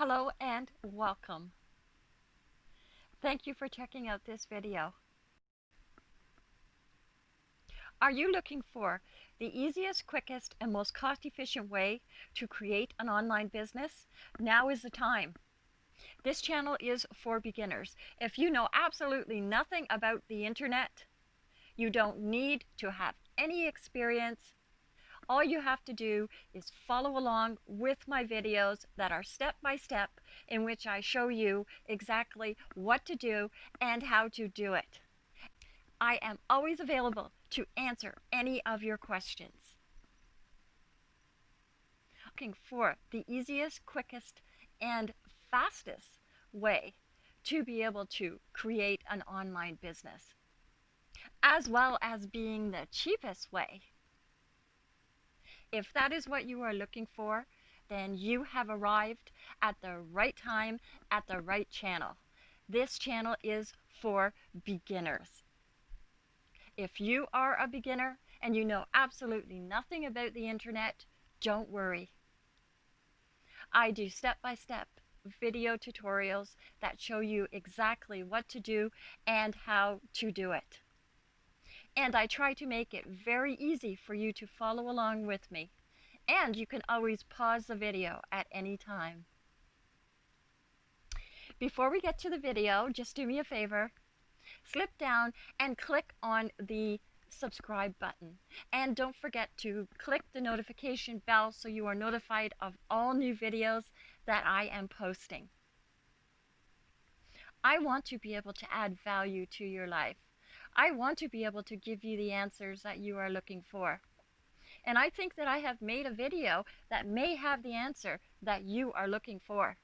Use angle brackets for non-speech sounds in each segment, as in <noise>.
Hello and welcome. Thank you for checking out this video. Are you looking for the easiest, quickest, and most cost-efficient way to create an online business? Now is the time. This channel is for beginners. If you know absolutely nothing about the internet, you don't need to have any experience all you have to do is follow along with my videos that are step by step in which I show you exactly what to do and how to do it. I am always available to answer any of your questions. Looking for the easiest, quickest, and fastest way to be able to create an online business, as well as being the cheapest way if that is what you are looking for, then you have arrived at the right time at the right channel. This channel is for beginners. If you are a beginner and you know absolutely nothing about the internet, don't worry. I do step-by-step -step video tutorials that show you exactly what to do and how to do it and I try to make it very easy for you to follow along with me. And you can always pause the video at any time. Before we get to the video, just do me a favor. Slip down and click on the subscribe button. And don't forget to click the notification bell so you are notified of all new videos that I am posting. I want to be able to add value to your life. I want to be able to give you the answers that you are looking for. And I think that I have made a video that may have the answer that you are looking for.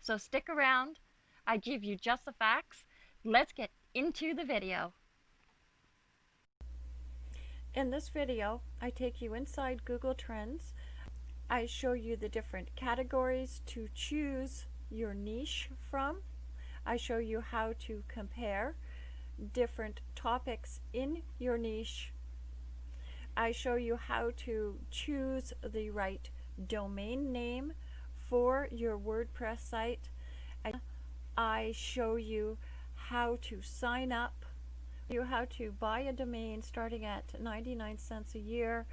So stick around. I give you just the facts. Let's get into the video. In this video, I take you inside Google Trends. I show you the different categories to choose your niche from. I show you how to compare different topics in your niche. I show you how to choose the right domain name for your WordPress site. I show you how to sign up, you how to buy a domain starting at 99 cents a year.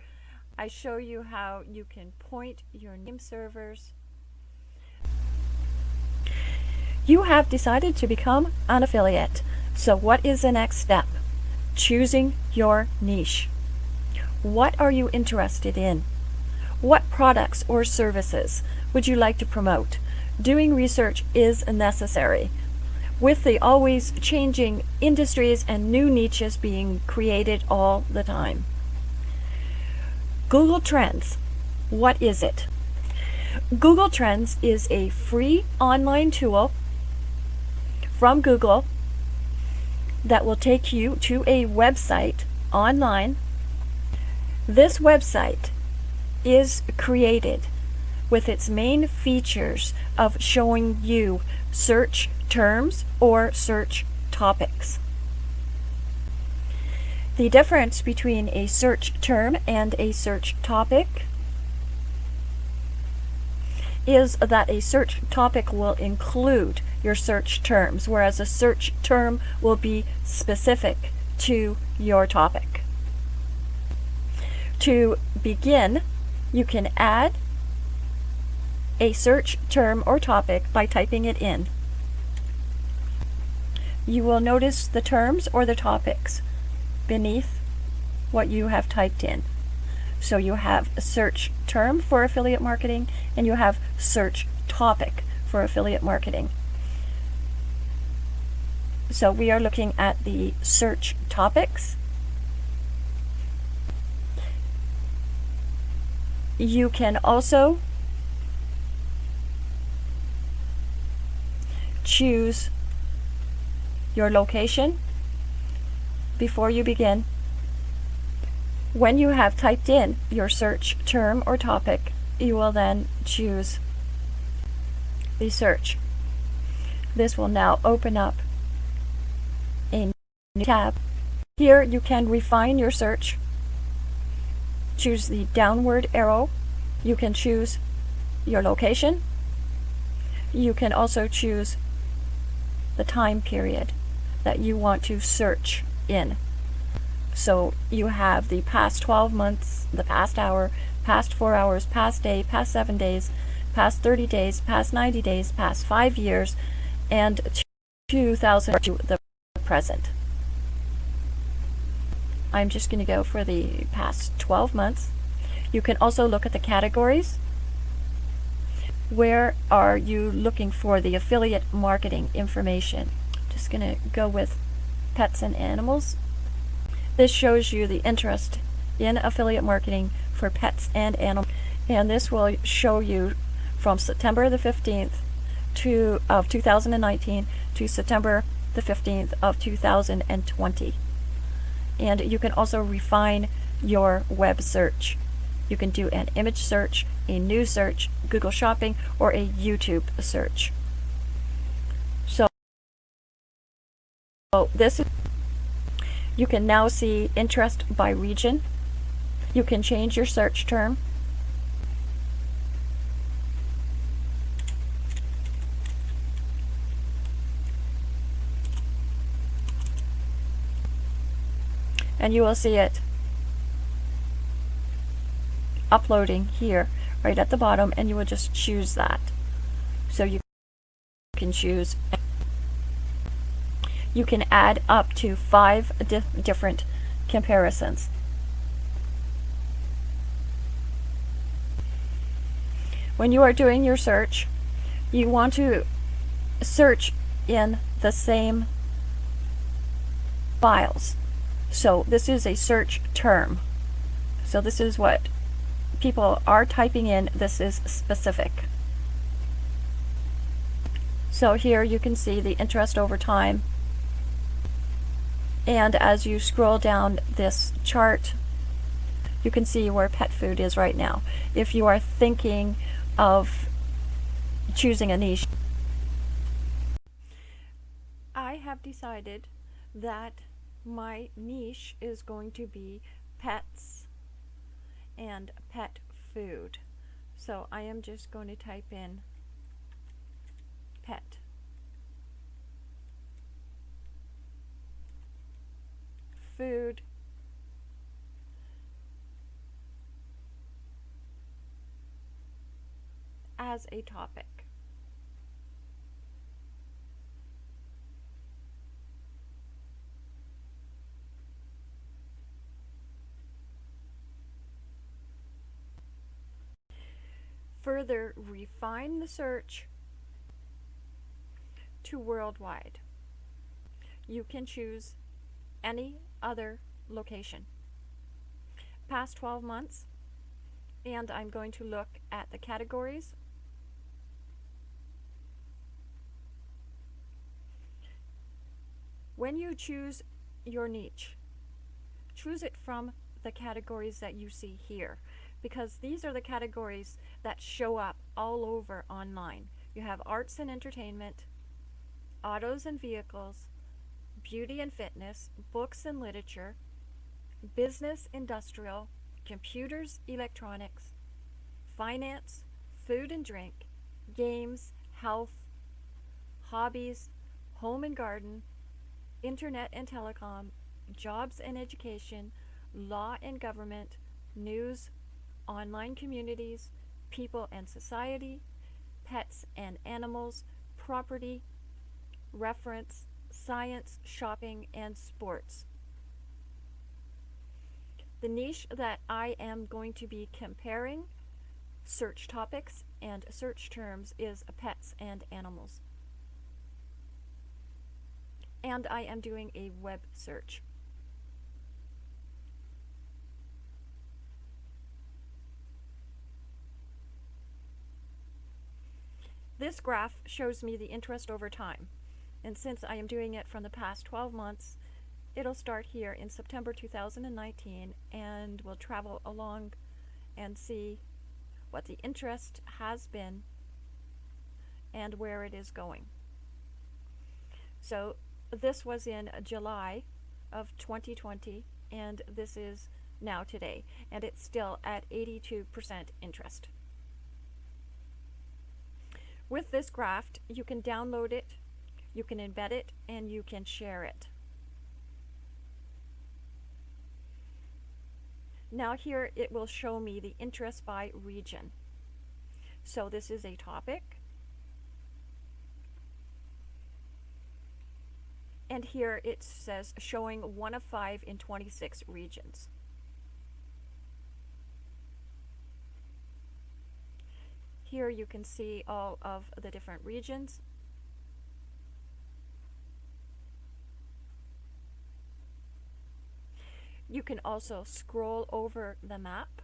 I show you how you can point your name servers. You have decided to become an affiliate. So what is the next step? Choosing your niche. What are you interested in? What products or services would you like to promote? Doing research is necessary. With the always changing industries and new niches being created all the time. Google Trends. What is it? Google Trends is a free online tool from Google that will take you to a website online. This website is created with its main features of showing you search terms or search topics. The difference between a search term and a search topic is that a search topic will include your search terms, whereas a search term will be specific to your topic. To begin, you can add a search term or topic by typing it in. You will notice the terms or the topics beneath what you have typed in. So you have a search term for affiliate marketing and you have search topic for affiliate marketing. So we are looking at the search topics. You can also choose your location before you begin. When you have typed in your search term or topic, you will then choose the search. This will now open up tab. Here you can refine your search. Choose the downward arrow. You can choose your location. you can also choose the time period that you want to search in. So you have the past 12 months, the past hour, past 4 hours, past day, past 7 days, past 30 days, past 90 days, past 5 years, and 2000 to the present. I'm just going to go for the past 12 months. You can also look at the categories. Where are you looking for the affiliate marketing information? Just going to go with pets and animals. This shows you the interest in affiliate marketing for pets and animals. And this will show you from September the 15th to, of 2019 to September the 15th of 2020. And you can also refine your web search. You can do an image search, a news search, Google Shopping, or a YouTube search. So, this you can now see interest by region. You can change your search term. And you will see it uploading here right at the bottom and you will just choose that. So you can choose you can add up to five di different comparisons. When you are doing your search, you want to search in the same files. So this is a search term. So this is what people are typing in. This is specific. So here you can see the interest over time. And as you scroll down this chart, you can see where pet food is right now. If you are thinking of choosing a niche. I have decided that my niche is going to be pets and pet food. So I am just going to type in pet. Food as a topic. Further refine the search to worldwide. You can choose any other location. Past 12 months, and I'm going to look at the categories When you choose your niche, choose it from the categories that you see here because these are the categories that show up all over online. You have arts and entertainment, autos and vehicles, beauty and fitness, books and literature, business, industrial, computers, electronics, finance, food and drink, games, health, hobbies, home and garden, internet and telecom, jobs and education, law and government, news, online communities, people and society, pets and animals, property, reference, science, shopping, and sports. The niche that I am going to be comparing search topics and search terms is pets and animals and I am doing a web search. This graph shows me the interest over time. And since I am doing it from the past 12 months, it'll start here in September 2019 and we'll travel along and see what the interest has been and where it is going. So this was in July of 2020 and this is now today and it's still at 82% interest. With this graph, you can download it, you can embed it, and you can share it. Now here it will show me the interest by region. So this is a topic. And here it says showing one of five in 26 regions. Here you can see all of the different regions. You can also scroll over the map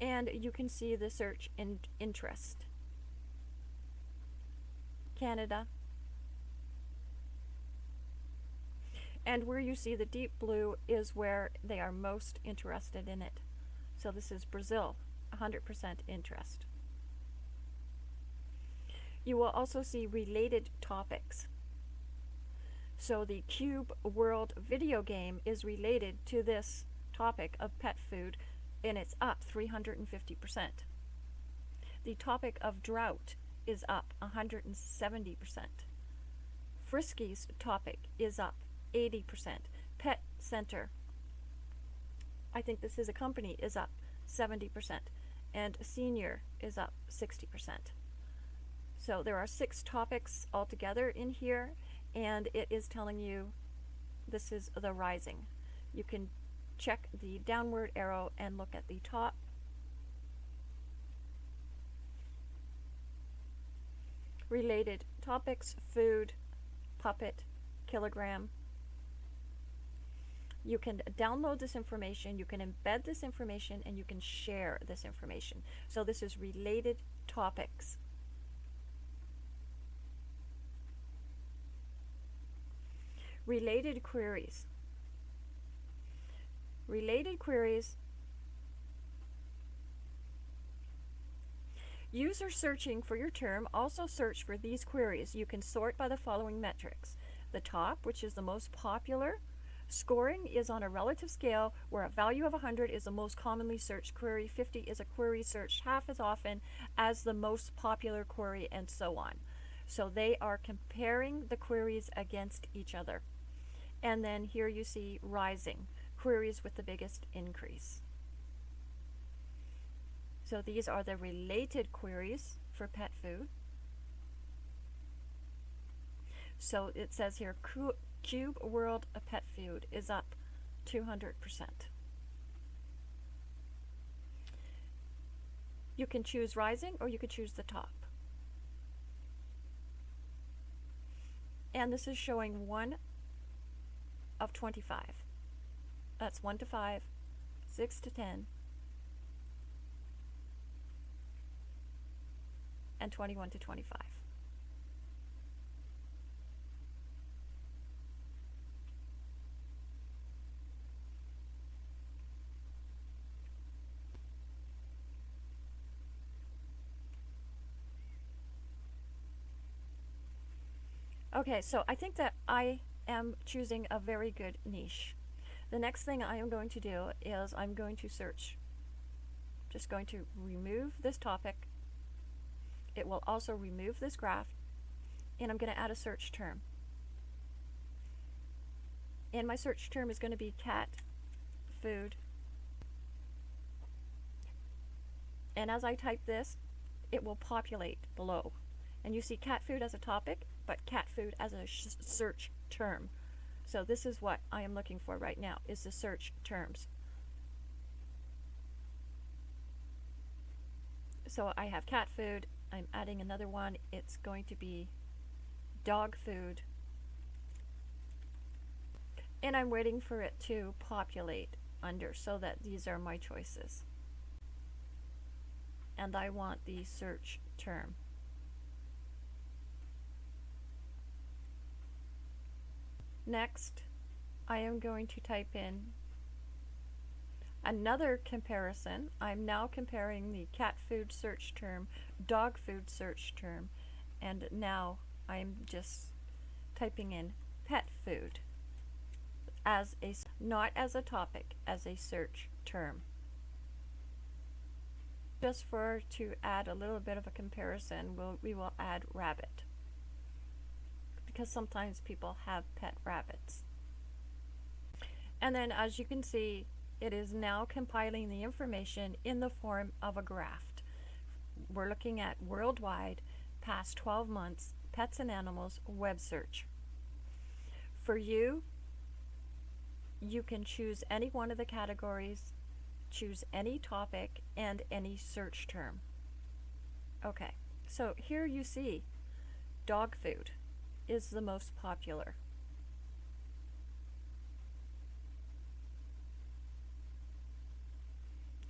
and you can see the search in interest. Canada. And where you see the deep blue is where they are most interested in it. So this is Brazil, 100% interest. You will also see related topics. So the Cube World video game is related to this topic of pet food and it's up 350%. The topic of drought is up 170%. Friskies topic is up 80%. Pet Center, I think this is a company, is up 70%. And senior is up 60%. So there are six topics altogether in here and it is telling you this is the rising. You can check the downward arrow and look at the top. Related topics, food, puppet, kilogram. You can download this information, you can embed this information, and you can share this information. So this is related topics. Related queries. Related queries. User searching for your term also search for these queries. You can sort by the following metrics. The top, which is the most popular, Scoring is on a relative scale where a value of 100 is the most commonly searched query, 50 is a query searched half as often as the most popular query, and so on. So they are comparing the queries against each other. And then here you see rising, queries with the biggest increase. So these are the related queries for pet food. So it says here, Cube World Pet Food is up 200%. You can choose rising or you could choose the top. And this is showing 1 of 25. That's 1 to 5, 6 to 10, and 21 to 25. Okay, so I think that I am choosing a very good niche. The next thing I am going to do is I'm going to search. Just going to remove this topic. It will also remove this graph. And I'm going to add a search term. And my search term is going to be cat food. And as I type this, it will populate below. And you see cat food as a topic, but cat food as a search term. So this is what I am looking for right now, is the search terms. So I have cat food, I'm adding another one, it's going to be dog food. And I'm waiting for it to populate under so that these are my choices. And I want the search term. Next, I am going to type in another comparison. I'm now comparing the cat food search term, dog food search term, and now I'm just typing in pet food as a not as a topic, as a search term. Just for to add a little bit of a comparison, we'll, we will add rabbit. Because sometimes people have pet rabbits. And then as you can see, it is now compiling the information in the form of a graph. We're looking at worldwide, past 12 months, pets and animals web search. For you, you can choose any one of the categories, choose any topic and any search term. Okay, so here you see dog food is the most popular.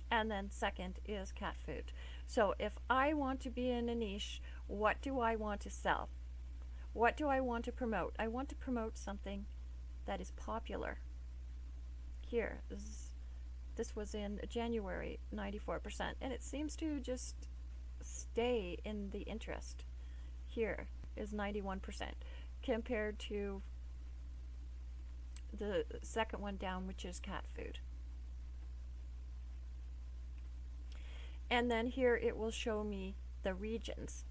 And then second is cat food. So if I want to be in a niche, what do I want to sell? What do I want to promote? I want to promote something that is popular. Here, this, this was in January, 94%, and it seems to just stay in the interest. Here is 91% compared to the second one down, which is cat food. And then here it will show me the regions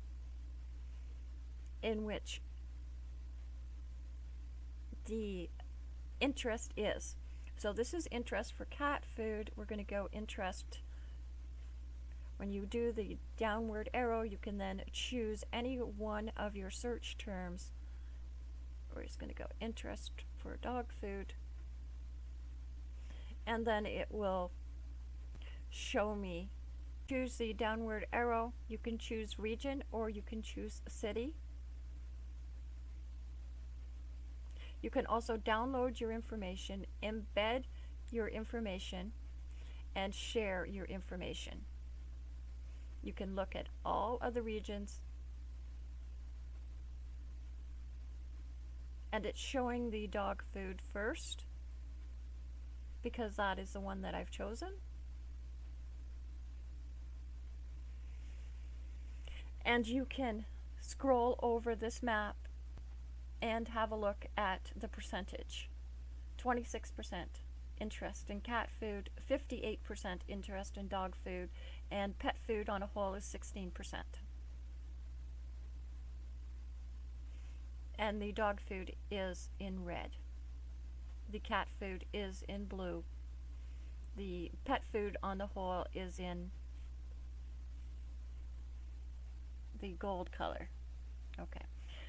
in which the interest is. So this is interest for cat food. We're going to go interest. When you do the downward arrow, you can then choose any one of your search terms. We're just going to go interest for dog food. And then it will show me choose the downward arrow, you can choose region or you can choose city. You can also download your information, embed your information, and share your information. You can look at all of the regions and it's showing the dog food first because that is the one that I've chosen. and you can scroll over this map and have a look at the percentage 26% interest in cat food 58% interest in dog food and pet food on a whole is 16% and the dog food is in red the cat food is in blue the pet food on the whole is in the gold color. Okay,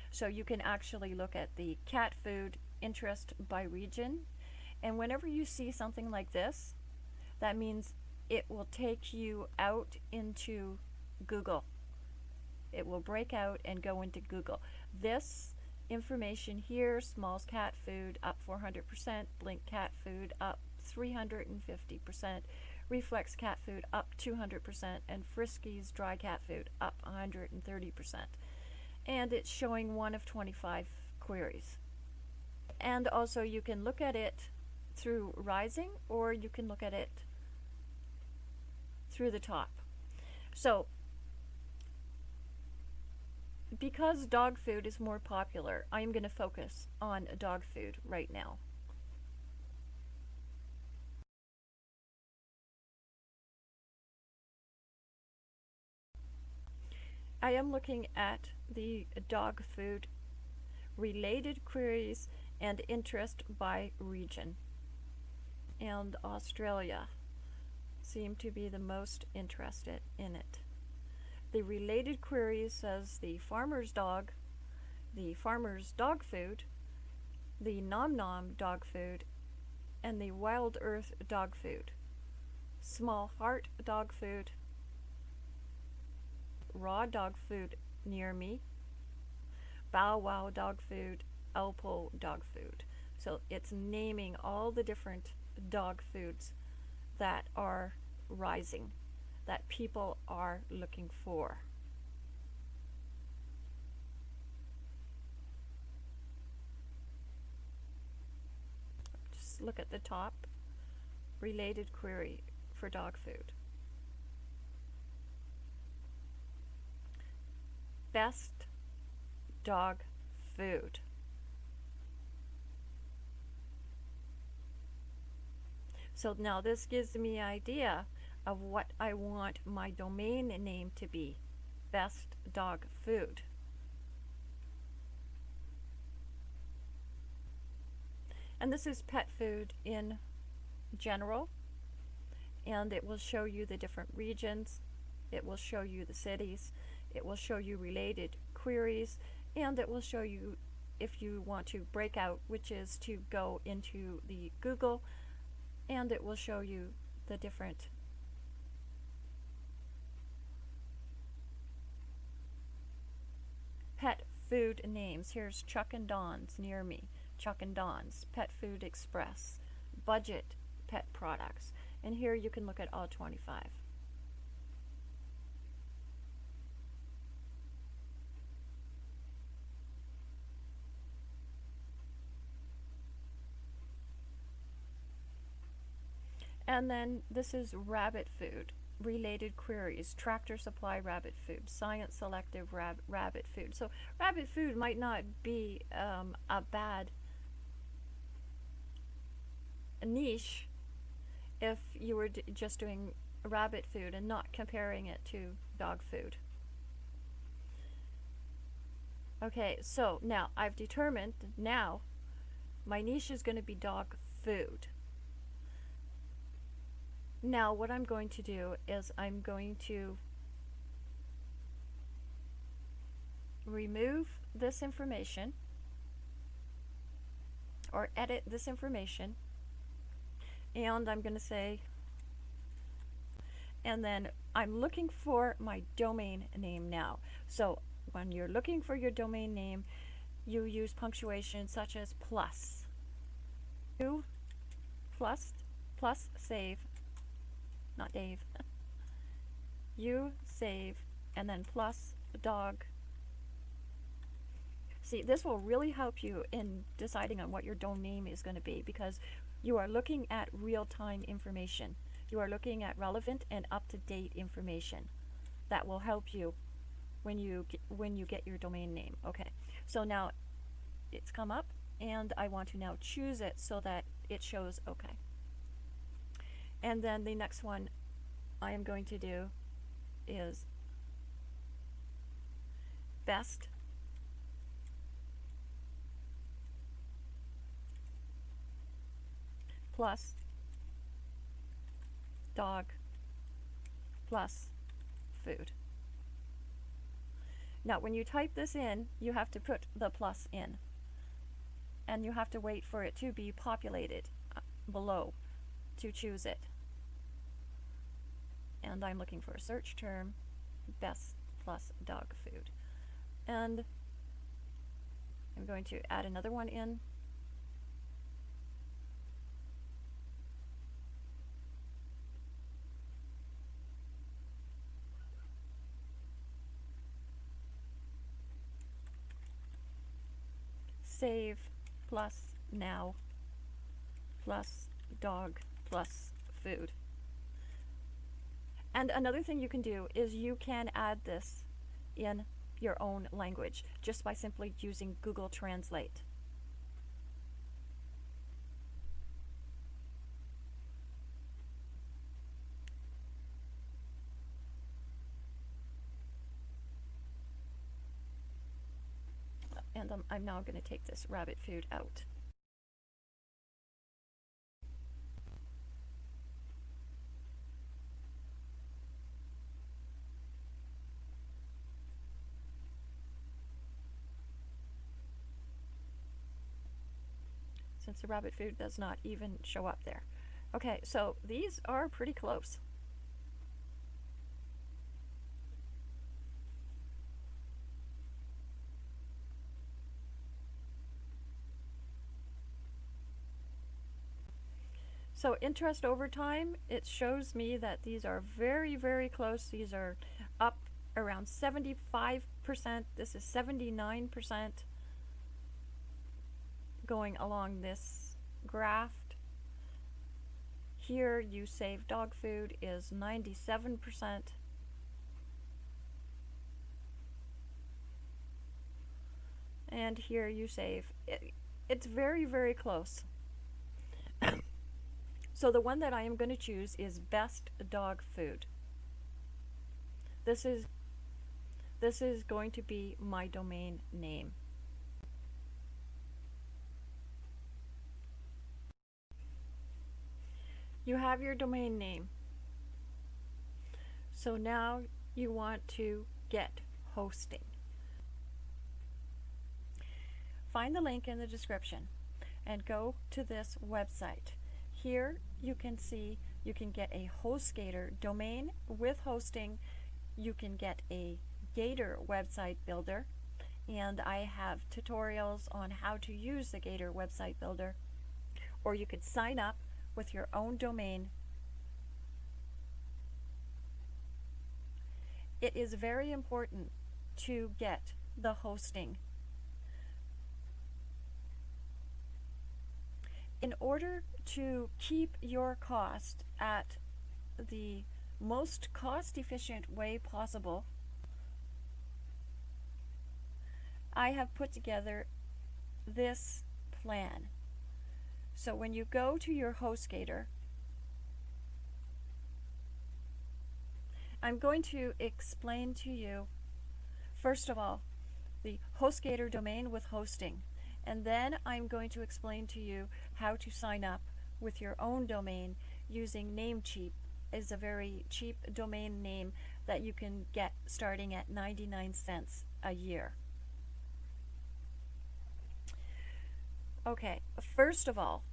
so you can actually look at the cat food interest by region. And whenever you see something like this, that means it will take you out into Google. It will break out and go into Google. This information here, Smalls cat food up 400%, Blink cat food up 350%, Reflex cat food up 200%, and Friskies dry cat food up 130%. And it's showing one of 25 queries. And also you can look at it through rising or you can look at it through the top. So because dog food is more popular, I'm going to focus on dog food right now. I am looking at the dog food related queries and interest by region. And Australia seem to be the most interested in it. The related queries says the farmer's dog, the farmer's dog food, the Nom Nom dog food, and the Wild Earth dog food. Small Heart dog food, raw dog food near me, Bow Wow dog food, Alpo dog food. So it's naming all the different dog foods that are rising, that people are looking for. Just look at the top related query for dog food. best dog food. So now this gives me idea of what I want my domain name to be. Best dog food. And this is pet food in general. And it will show you the different regions. It will show you the cities. It will show you related queries. And it will show you if you want to break out, which is to go into the Google. And it will show you the different pet food names. Here's Chuck and Don's near me. Chuck and Don's, Pet Food Express, Budget Pet Products. And here you can look at all 25. And then this is rabbit food, related queries, tractor supply rabbit food, science selective rab rabbit food. So rabbit food might not be um, a bad niche if you were just doing rabbit food and not comparing it to dog food. Okay, so now I've determined now my niche is going to be dog food. Now what I'm going to do is I'm going to remove this information or edit this information and I'm going to say and then I'm looking for my domain name now. So when you're looking for your domain name, you use punctuation such as plus. Plus plus save, not Dave. you save and then plus dog. See, this will really help you in deciding on what your domain name is going to be because you are looking at real-time information. You are looking at relevant and up-to-date information that will help you when you when you get your domain name. Okay, so now it's come up and I want to now choose it so that it shows okay. And then the next one I am going to do is best plus dog plus food. Now when you type this in, you have to put the plus in. And you have to wait for it to be populated uh, below to choose it. And I'm looking for a search term, best plus dog food. And I'm going to add another one in save plus now plus dog plus food. And another thing you can do is you can add this in your own language just by simply using Google Translate. and um, I'm now going to take this rabbit food out. Rabbit food does not even show up there. Okay, so these are pretty close. So interest over time, it shows me that these are very, very close. These are up around 75%. This is 79% going along this graph. Here you save dog food is 97%. And here you save. It, it's very, very close. <coughs> So the one that I am going to choose is Best Dog Food. This is this is going to be my domain name. You have your domain name. So now you want to get hosting. Find the link in the description and go to this website. Here you can see you can get a HostGator domain with hosting. You can get a Gator website builder and I have tutorials on how to use the Gator website builder or you could sign up with your own domain. It is very important to get the hosting in order to keep your cost at the most cost efficient way possible, I have put together this plan. So when you go to your HostGator, I'm going to explain to you, first of all, the HostGator domain with hosting. And then I'm going to explain to you how to sign up with your own domain using Namecheap is a very cheap domain name that you can get starting at 99 cents a year. Okay, first of all,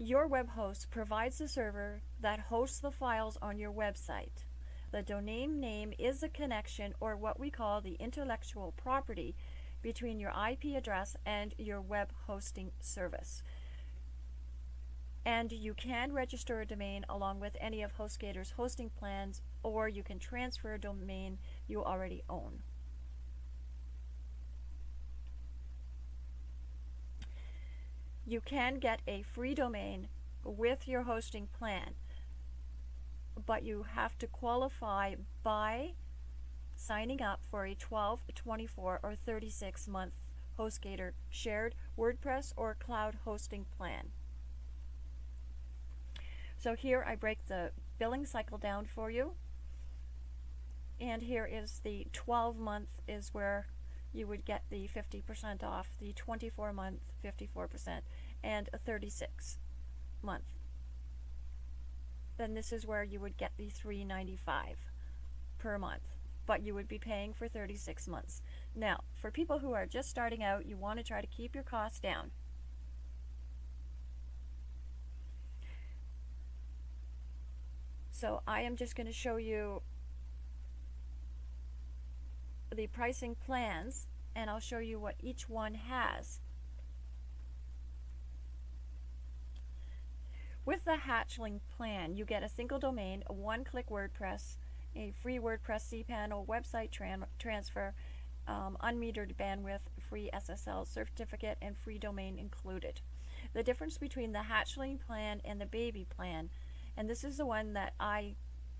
your web host provides the server that hosts the files on your website. The domain name is a connection or what we call the intellectual property between your IP address and your web hosting service. And you can register a domain along with any of HostGator's hosting plans, or you can transfer a domain you already own. You can get a free domain with your hosting plan but you have to qualify by signing up for a 12, 24, or 36 month HostGator shared WordPress or cloud hosting plan. So here I break the billing cycle down for you. And here is the 12 month is where you would get the 50% off, the 24 month 54%, and a 36 month. Then this is where you would get the 395 per month but you would be paying for 36 months. Now for people who are just starting out you want to try to keep your costs down. So I am just going to show you the pricing plans and I'll show you what each one has With the Hatchling plan, you get a single domain, a one-click WordPress, a free WordPress cPanel website tran transfer, um, unmetered bandwidth, free SSL certificate, and free domain included. The difference between the Hatchling plan and the Baby plan, and this is the one that I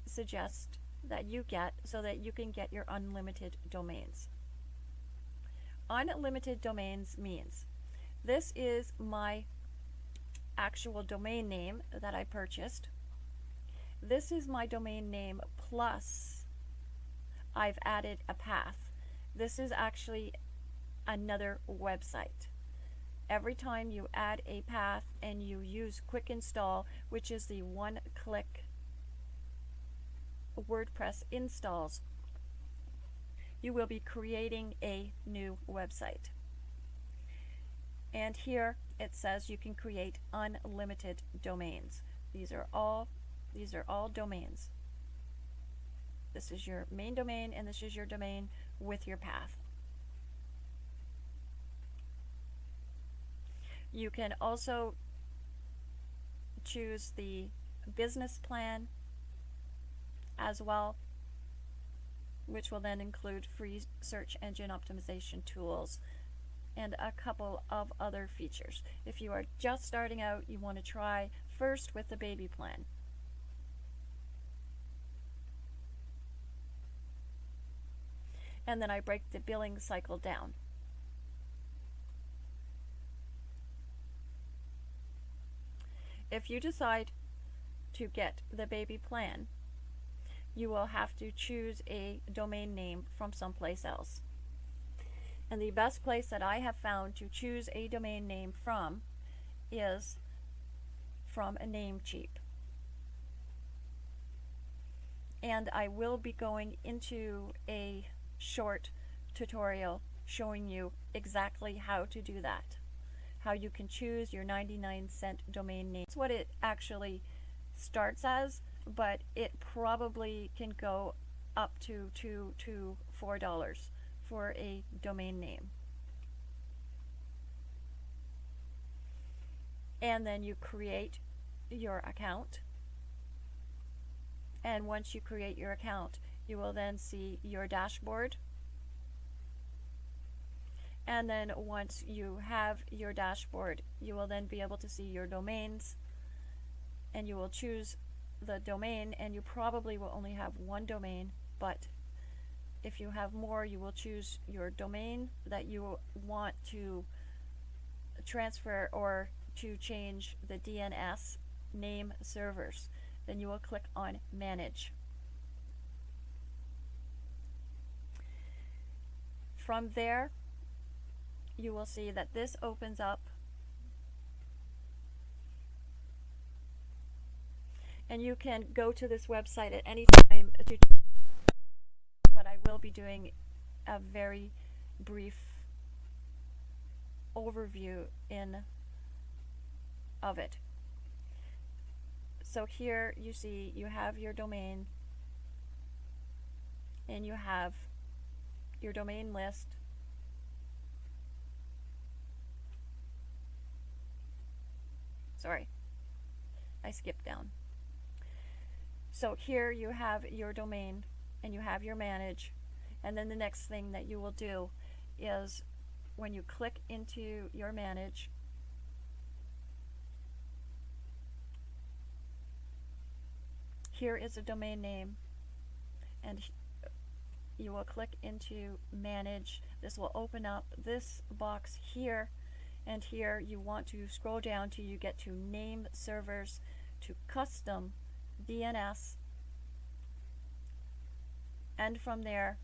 suggest that you get so that you can get your unlimited domains. Unlimited domains means this is my actual domain name that I purchased. This is my domain name plus I've added a path. This is actually another website. Every time you add a path and you use quick install, which is the one click WordPress installs, you will be creating a new website. And here it says you can create unlimited domains. These are all these are all domains. This is your main domain and this is your domain with your path. You can also choose the business plan as well, which will then include free search engine optimization tools and a couple of other features. If you are just starting out, you want to try first with the baby plan. And then I break the billing cycle down. if you decide to get the baby plan, you will have to choose a domain name from someplace else. And the best place that I have found to choose a domain name from is from a Namecheap. And I will be going into a short tutorial showing you exactly how to do that. How you can choose your 99 cent domain name. That's what it actually starts as, but it probably can go up to two to four dollars for a domain name. And then you create your account. And once you create your account, you will then see your dashboard. And then once you have your dashboard, you will then be able to see your domains and you will choose the domain and you probably will only have one domain, but if you have more, you will choose your domain that you want to transfer or to change the DNS name servers. Then you will click on Manage. From there, you will see that this opens up and you can go to this website at any time but I will be doing a very brief overview in of it. So here you see you have your domain and you have your domain list. Sorry I skipped down so here you have your domain and you have your manage. And then the next thing that you will do is when you click into your manage here is a domain name. And you will click into manage. This will open up this box here. And here you want to scroll down till you get to name servers to custom DNS and from there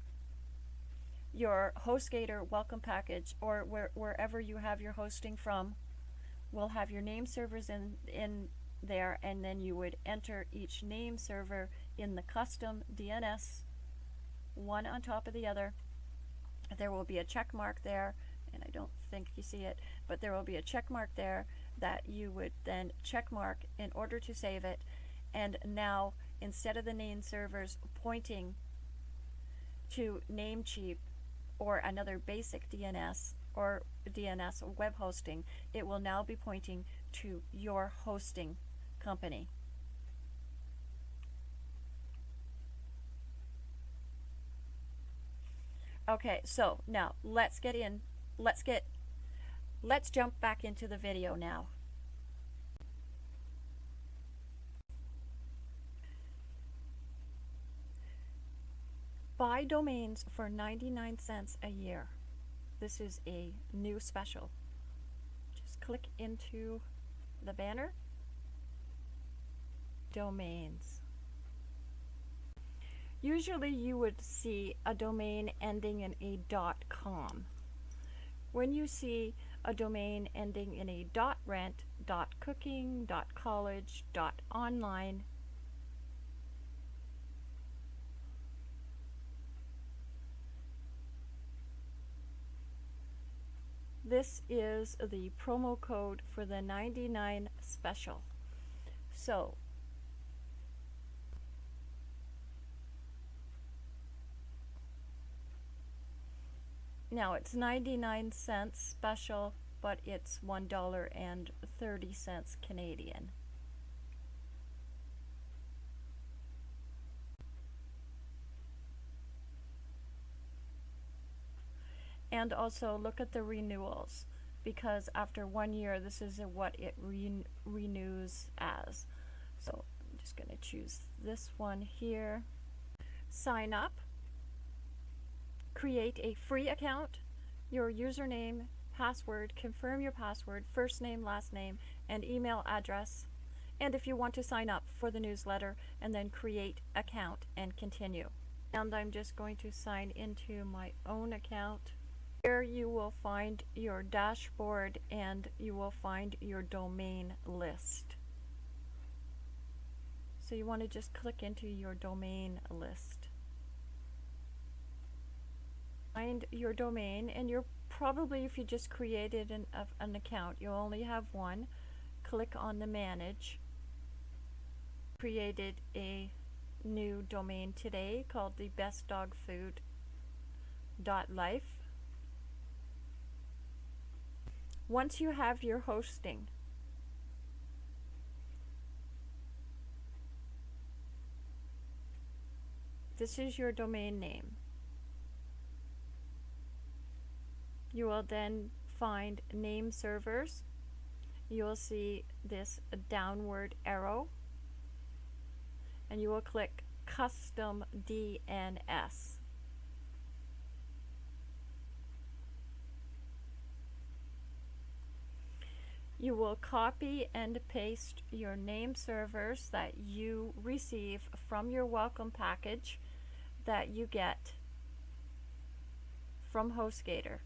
your HostGator welcome package or where, wherever you have your hosting from will have your name servers in, in there and then you would enter each name server in the custom DNS one on top of the other. There will be a check mark there and I don't think you see it but there will be a check mark there that you would then check mark in order to save it and now instead of the name servers pointing to Namecheap or another basic DNS or DNS web hosting, it will now be pointing to your hosting company. Okay, so now let's get in, let's get, let's jump back into the video now. Buy domains for 99 cents a year. This is a new special. Just click into the banner. Domains. Usually you would see a domain ending in a .com. When you see a domain ending in a .rent, .cooking, .college, .online, This is the promo code for the 99 special. So, now it's 99 cents special, but it's $1.30 Canadian. And also look at the renewals because after one year this is what it re renews as. So I'm just going to choose this one here. Sign up. Create a free account. Your username password confirm your password first name last name and email address. And if you want to sign up for the newsletter and then create account and continue. And I'm just going to sign into my own account. Here you will find your dashboard and you will find your domain list. So you want to just click into your domain list. Find your domain and you're probably if you just created an, an account you'll only have one. Click on the manage. Created a new domain today called the bestdogfood.life. Once you have your hosting, this is your domain name. You will then find name servers. You will see this downward arrow and you will click custom DNS. You will copy and paste your name servers that you receive from your welcome package that you get from HostGator.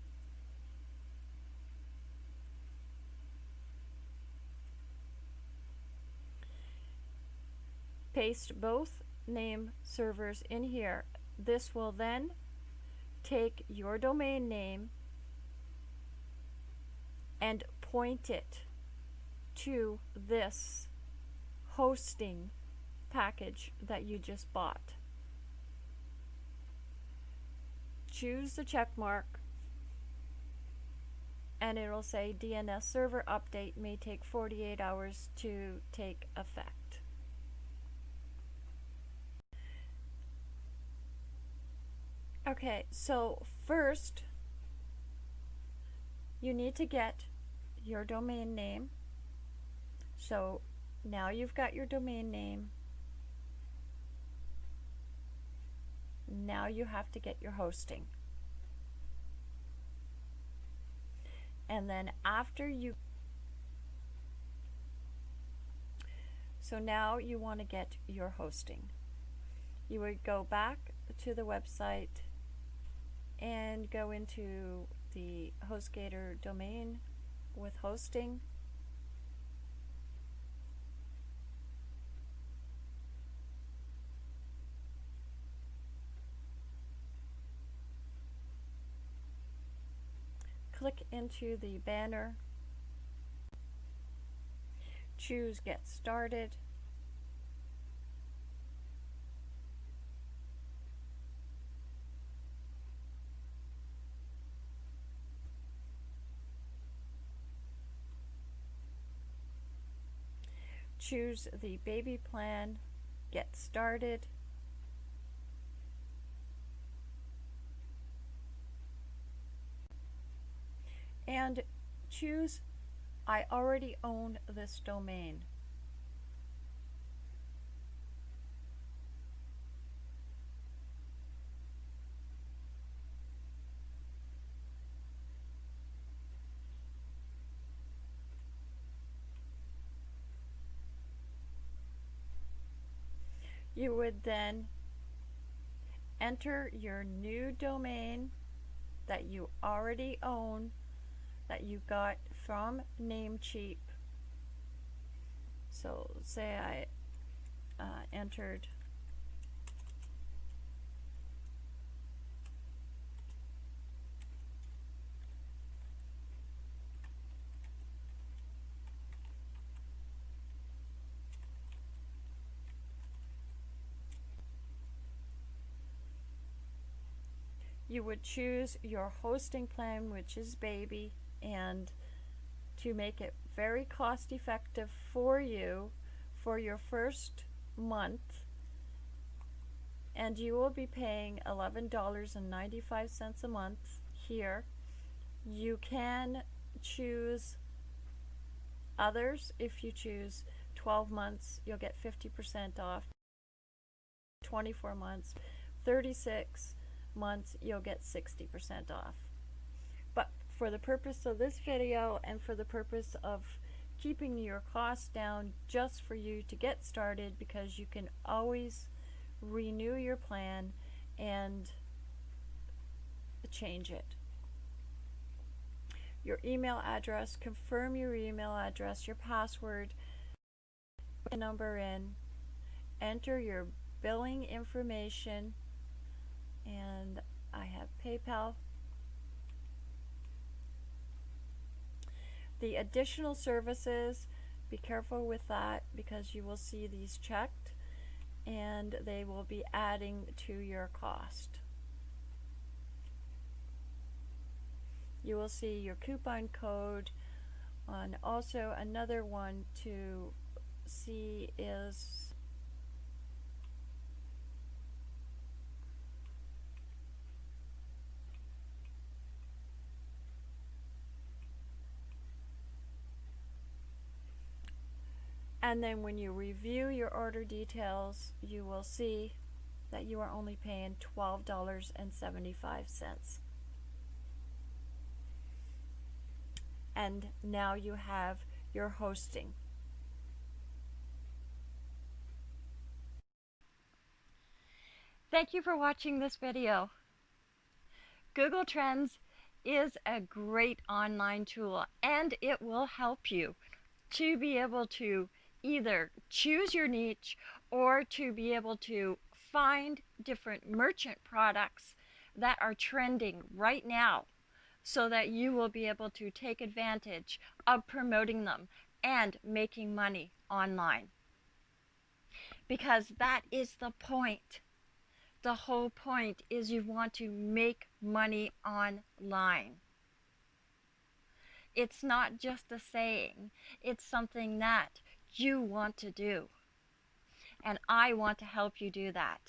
Paste both name servers in here. This will then take your domain name and point it to this hosting package that you just bought. Choose the check mark and it'll say DNS server update may take 48 hours to take effect. Okay, so first you need to get your domain name. So now you've got your domain name. Now you have to get your hosting. And then after you So now you want to get your hosting. You would go back to the website and go into the HostGator domain with hosting. Click into the banner, choose Get Started, choose the baby plan, get started, and choose I already own this domain. you would then enter your new domain that you already own that you got from Namecheap. So say I uh, entered you would choose your hosting plan, which is Baby, and to make it very cost effective for you for your first month, and you will be paying $11.95 a month here. You can choose others if you choose 12 months you'll get 50% off 24 months 36 months, you'll get 60% off. But for the purpose of this video and for the purpose of keeping your costs down just for you to get started because you can always renew your plan and change it. Your email address, confirm your email address, your password, number in, enter your billing information, and I have PayPal. The additional services, be careful with that because you will see these checked and they will be adding to your cost. You will see your coupon code on also another one to see is And then when you review your order details, you will see that you are only paying $12.75. And now you have your hosting. Thank you for watching this video. Google Trends is a great online tool and it will help you to be able to either choose your niche or to be able to find different merchant products that are trending right now so that you will be able to take advantage of promoting them and making money online. Because that is the point. The whole point is you want to make money online. It's not just a saying, it's something that you want to do. And I want to help you do that.